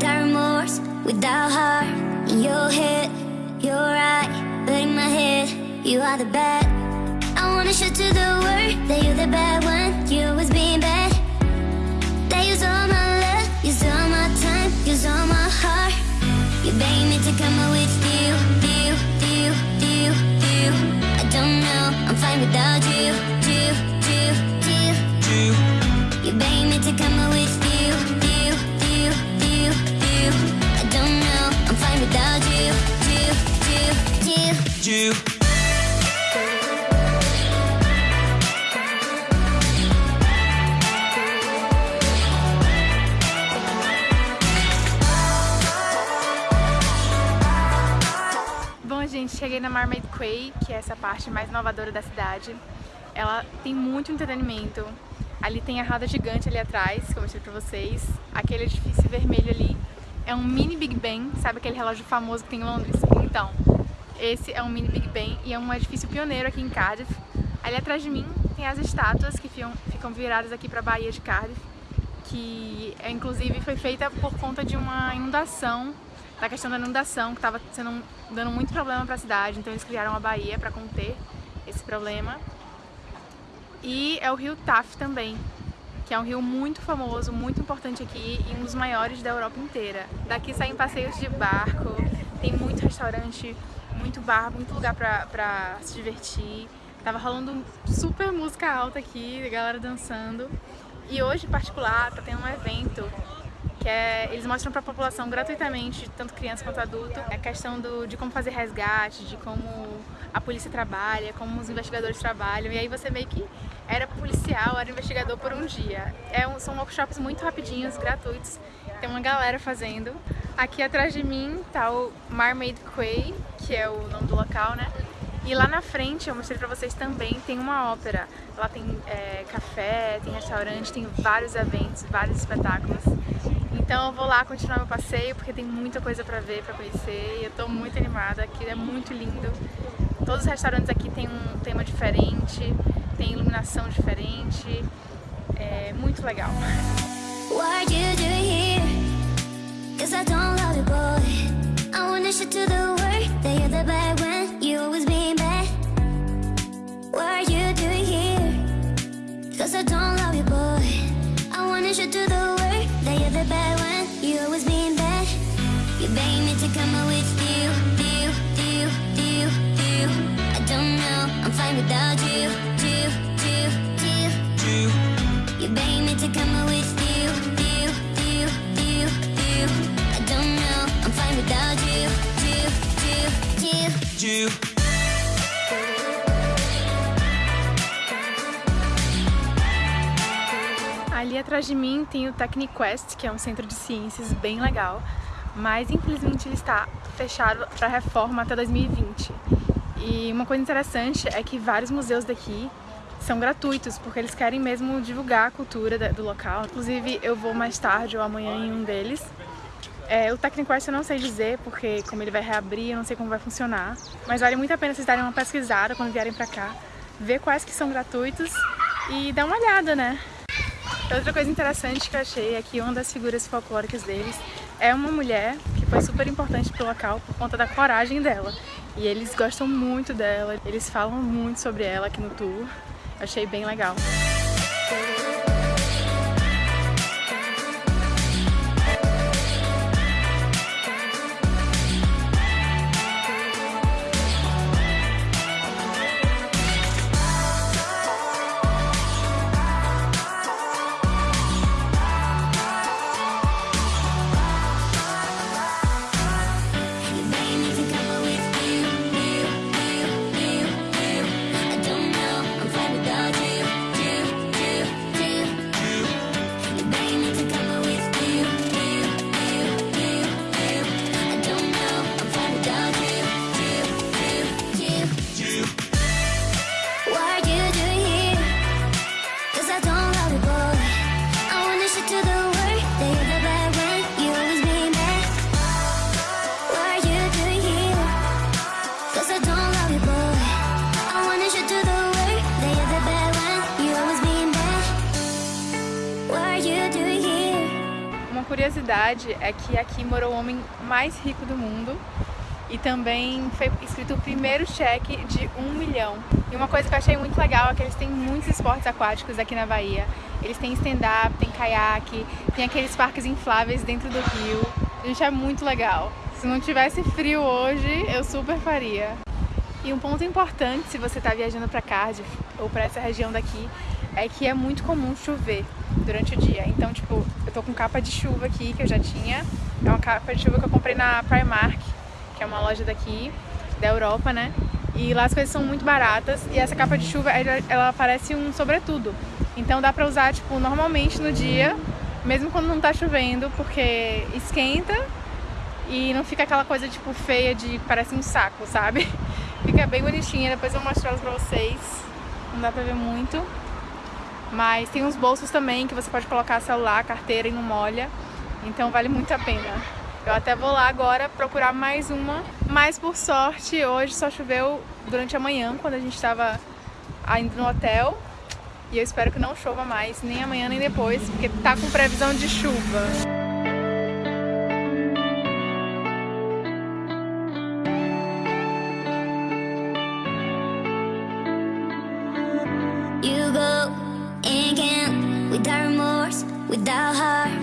without remorse, without heart in your head. You're right, but in my head, you are the bad. I wanna show to the world that you're the bad one. You always being bad. That use all my love, use all my time, use all my heart. You beg me to come with you, you, you, you, you. I don't know, I'm fine without you, you, you, you, you. You beg me to come cheguei na Mermaid Quay, que é essa parte mais inovadora da cidade. Ela tem muito entretenimento. Ali tem a roda gigante ali atrás, que eu mostrei pra vocês. Aquele edifício vermelho ali é um mini Big Ben, sabe aquele relógio famoso que tem em Londres? Então, esse é um mini Big Ben e é um edifício pioneiro aqui em Cardiff. Ali atrás de mim tem as estátuas que ficam, ficam viradas aqui para a Baía de Cardiff, que é, inclusive foi feita por conta de uma inundação, da questão da inundação, que estava sendo dando muito problema para a cidade, então eles criaram a baía para conter esse problema. E é o rio Taff também, que é um rio muito famoso, muito importante aqui e um dos maiores da Europa inteira. Daqui saem passeios de barco, tem muito restaurante, muito bar, muito lugar pra se divertir. Tava rolando super música alta aqui, galera dançando. E hoje, em particular, tá tendo um evento que é, eles mostram para a população gratuitamente, tanto criança quanto adulto, a questão do, de como fazer resgate, de como a polícia trabalha, como os investigadores trabalham, e aí você meio que era policial, era investigador por um dia. É um, são workshops muito rapidinhos, gratuitos, tem uma galera fazendo. Aqui atrás de mim tá o Mermaid Quay, que é o nome do local, né? E lá na frente, eu mostrei pra vocês também, tem uma ópera. Lá tem é, café, tem restaurante, tem vários eventos, vários espetáculos. Então eu vou lá continuar meu passeio, porque tem muita coisa pra ver, pra conhecer. E eu tô muito animada, aqui é muito lindo. Todos os restaurantes aqui tem um tema diferente, tem iluminação diferente. É muito legal. What Ali atrás de mim tem o Techniquest, que é um centro de ciências bem legal, mas infelizmente ele está fechado para reforma até 2020. E uma coisa interessante é que vários museus daqui são gratuitos, porque eles querem mesmo divulgar a cultura do local. Inclusive eu vou mais tarde ou amanhã em um deles. É, o Techniquest eu não sei dizer, porque como ele vai reabrir, eu não sei como vai funcionar. Mas vale muito a pena vocês darem uma pesquisada quando vierem pra cá, ver quais que são gratuitos e dar uma olhada, né? Outra coisa interessante que eu achei é que uma das figuras folclóricas deles é uma mulher que foi super importante pro local por conta da coragem dela. E eles gostam muito dela, eles falam muito sobre ela aqui no tour. Achei bem legal. Daddy. Curiosidade é que aqui morou o homem mais rico do mundo e também foi escrito o primeiro cheque de um milhão. E uma coisa que eu achei muito legal é que eles têm muitos esportes aquáticos aqui na Bahia. Eles têm stand-up, tem caiaque, tem aqueles parques infláveis dentro do rio. Gente, é muito legal. Se não tivesse frio hoje, eu super faria. E um ponto importante se você está viajando para Cardiff ou para essa região daqui é que é muito comum chover durante o dia. Então, tipo, eu tô com capa de chuva aqui que eu já tinha. É uma capa de chuva que eu comprei na Primark, que é uma loja daqui da Europa, né? E lá as coisas são muito baratas e essa capa de chuva ela parece um sobretudo. Então dá pra usar tipo normalmente no dia, mesmo quando não tá chovendo, porque esquenta e não fica aquela coisa tipo feia de parece um saco, sabe? Fica bem bonitinha, depois eu vou mostrar elas pra vocês. Não dá pra ver muito. Mas tem uns bolsos também que você pode colocar celular, carteira e não molha. Então vale muito a pena. Eu até vou lá agora procurar mais uma. Mas por sorte, hoje só choveu durante a manhã, quando a gente estava indo no hotel. E eu espero que não chova mais, nem amanhã nem depois, porque tá com previsão de chuva. without her.